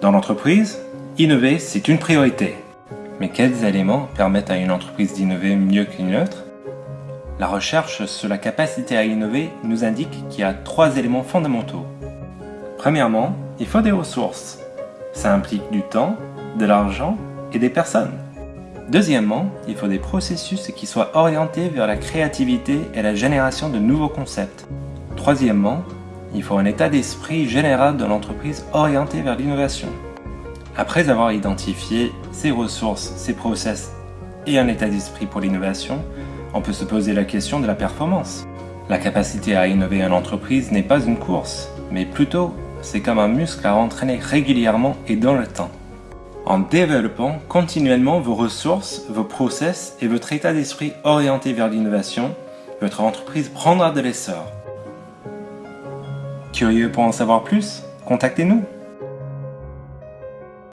Dans l'entreprise, innover, c'est une priorité. Mais quels éléments permettent à une entreprise d'innover mieux qu'une autre? La recherche sur la capacité à innover nous indique qu'il y a trois éléments fondamentaux. Premièrement, il faut des ressources. Ça implique du temps, de l'argent et des personnes. Deuxièmement, il faut des processus qui soient orientés vers la créativité et la génération de nouveaux concepts. Troisièmement, il faut un état d'esprit général de l'entreprise orienté vers l'innovation. Après avoir identifié ses ressources, ses process et un état d'esprit pour l'innovation, on peut se poser la question de la performance. La capacité à innover en entreprise n'est pas une course, mais plutôt c'est comme un muscle à entraîner régulièrement et dans le temps. En développant continuellement vos ressources, vos process et votre état d'esprit orienté vers l'innovation, votre entreprise prendra de l'essor. Curieux pour en savoir plus? Contactez-nous